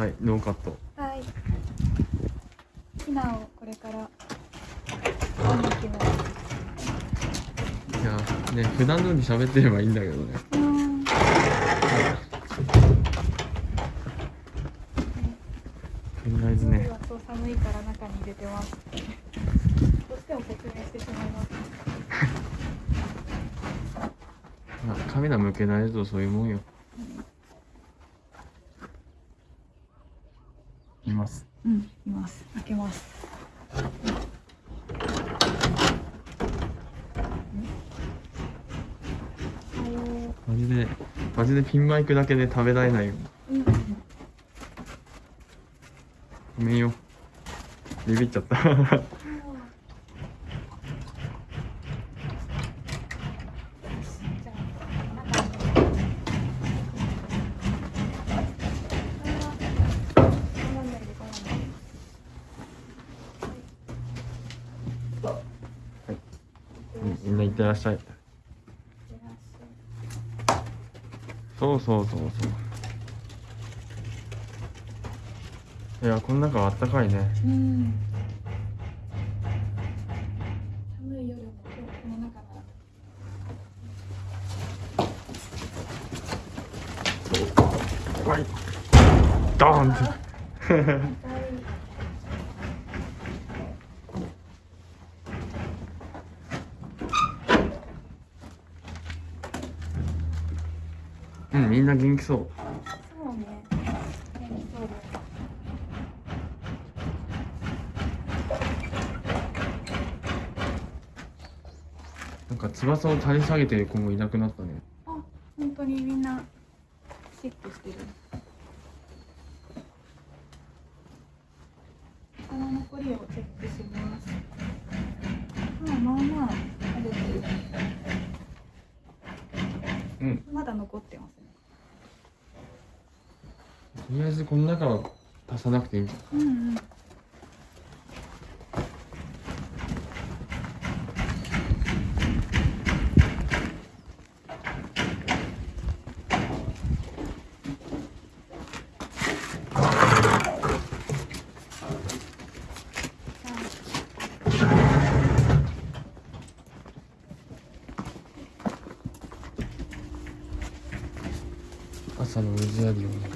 はいノーカット。はい。ひなをこれから見に行きますいやね普段通り喋ってればいいんだけどね。うん。とりあえずね。そう寒いから中に入れてます。どうしても説明してしまいます。まあカメラ向けられるとそういうもんよいますうんいます開けますおはようマジでマジでピンマイクだけで食べられない。ようんごめんよ。ビビっちゃった。うんみんな行ってらっしゃい。そうそうそうそう。いやこの中はあったかいね。うん。寒い夜も今日この中なら。はい。ドーンってみんな元気そう。そうね元気そうですなんか翼を垂れ下げてる子もいなくなったね。あ本当にみんなシックしてる。この残りをチェックします。まあまあまあ食べてるうん。まだ残ってますねとりあえずこの中は足さなくていい。んじゃんうんうん朝の水やりをね。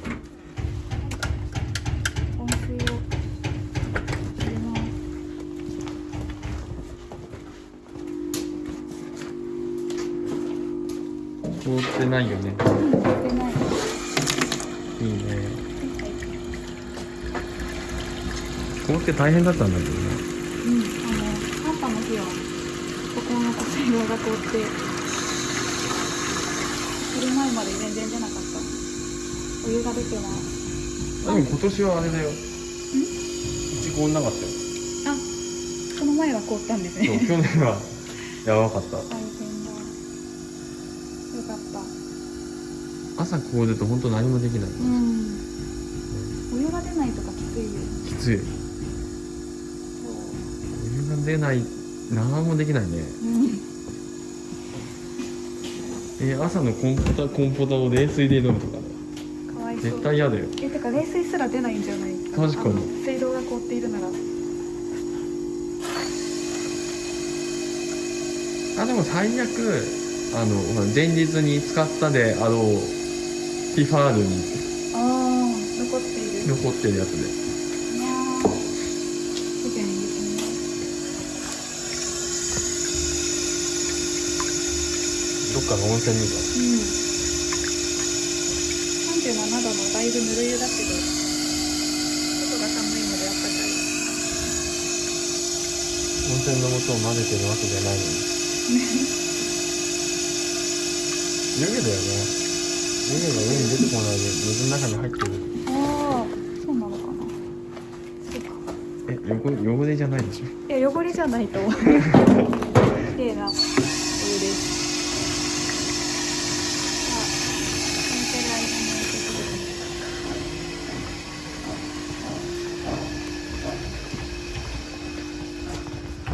凍ってないよね。うん入れてないいいね凍って大変だったんだけどね。うん、あの、寒波の日は、ここの水道が凍って、昼前まで全然出なかった。お湯が出てます。でも今年はあれだよ。いちごなかったよ。あ、その前は凍ったんですね。去年は。やばかった 朝凍ると本当何もできない、うん。お湯が出ないとかきついよ。きつい。お湯が出ない何もできないねうん。え朝のコンポタコンポタを冷水で飲むとかねかわいそう。絶対嫌だよえ、てか冷水すら出ないんじゃない？確かに水道が凍っているなら。あでも最悪あの前日に使ったであろうティファールにああ、残っている。残ってるやつで。どっかの温泉みたいうん。37度のだいぶぬる湯だけど、外が寒いのであったかい。温泉の素を混ぜてるわけじゃないのに 湯気だよね湯気が上に出てこないで水の中に入ってるああ、そうなのかな。そうか。え汚汚れじゃないでしょ？いや、汚れじゃないと思う。綺麗なお湯です。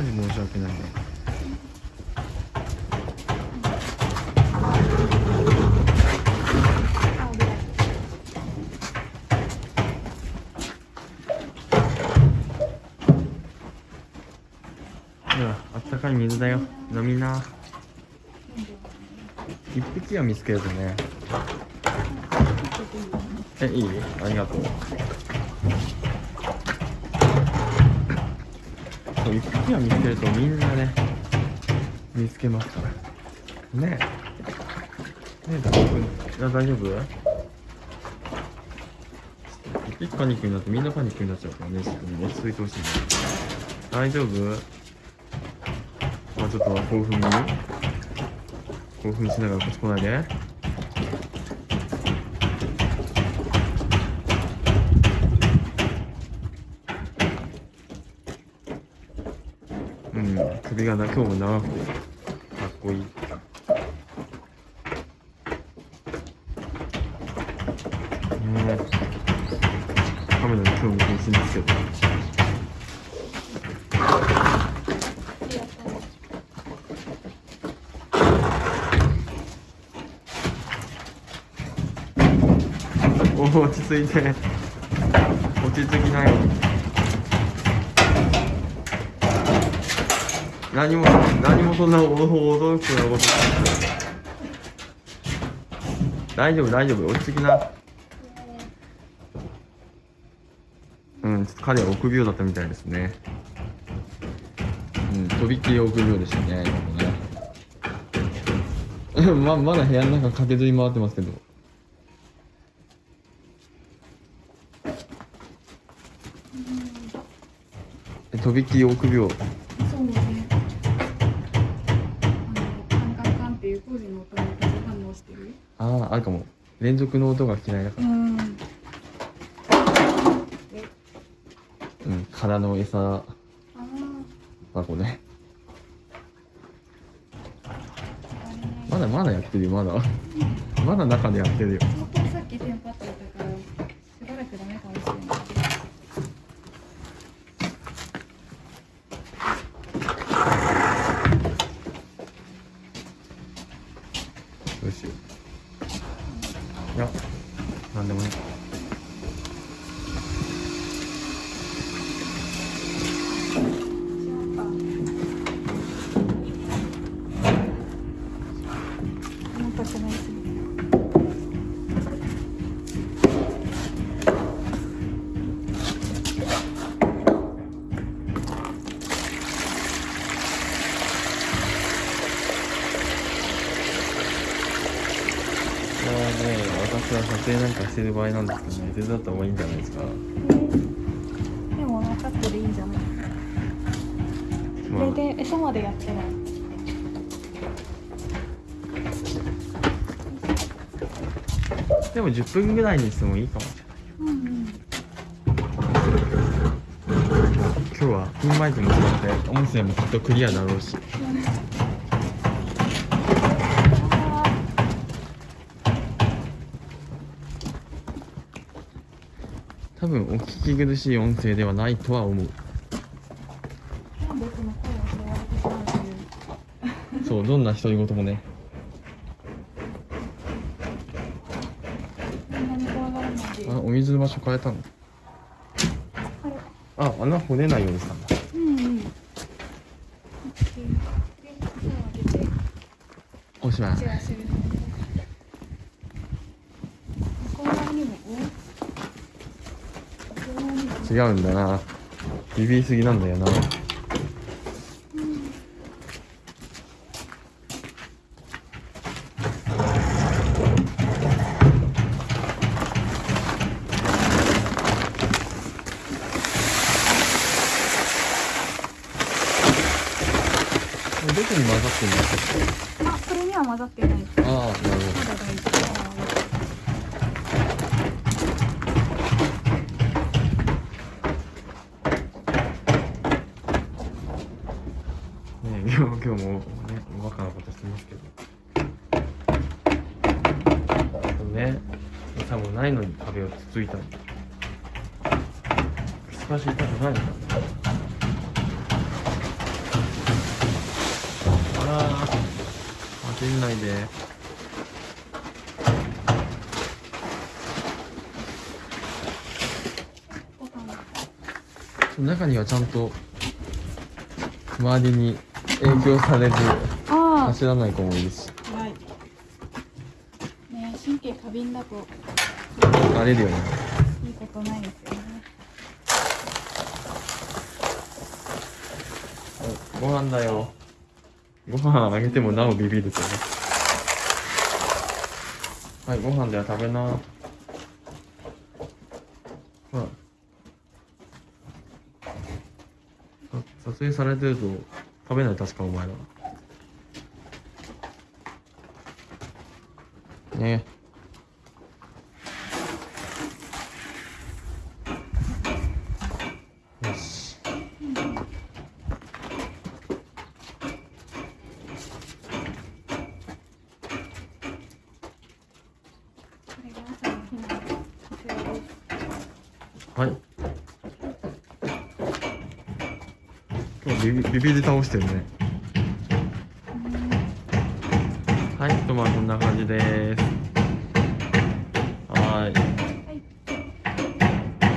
申し訳ないねあ、お風呂。中に水だよ。飲みな。一匹は見つけるとね。えいい？ありがとう。そう一匹は見つけるとみんなね見つけますから。ねえ。ねえ大丈夫？いや大丈夫？一匹パニックになってみんなパニックになっちゃうからね。ちょっと落ち着いてほしいね。大丈夫？ちょっと興奮に興奮しながらこっち来ないで。うん首がな今日も長くて。かっこいい。ねえカメラに今日も変身ですけど。落ち着いて。落ち着きなよ。何も何もそんな驚くようなこと大丈夫大丈夫。落ち着きな。うんちょっと彼は臆病だったみたいですね。うんとびっきり臆病でしたね今もね。ままだ部屋の中駆けずり回ってますけどえとびっきり臆病そうね。あのカンカンカンっていう工事の音に反応してる。あああるかも。連続の音が嫌いだからうん。うん空の餌。あ箱ね。あまだまだやってるよまだ。まだ中でやってるよ本当にさっきテンパってたからしばらくダメかもしれないどうしよういや何でもな私は撮影なんかしてる場合なんですけどね。手伝った方がいいんじゃないですか。でも分かってるいいんじゃない。まあ。これで餌までやってない。でも10分ぐらいにしてもいいかも。しれないうんうん。今日はピンマイクも使って音声もきっとクリアだろうし多分お聞き苦しい音声ではないとは思う。そうどんな独り言もね。あお水の場所変えたの？あ穴掘れないようにしたんだ。おしまいチェアするので。向こう側にも。お向こう側にも違うんだな。ビビりすぎなんだよな。どこに混ざってんだっあ、これには混ざってない。ああなるほだ大丈どね今日もねおバカなことしてますけど。ね餌もないのに壁をつついたり少し痛くないの。あら当てないで中にはちゃんと周りに影響されずあ走らない子もいるし。あはい。ね神経過敏だと。慣れるよね。いいことないですよね。ご飯だよ。ご飯あげてもなおビビるけどねはいご飯では食べな。ほらさ撮影されてると食べない確かお前ら。ね。よし。はい今日ビビビビで倒してるねはい、とまあこんな感じです。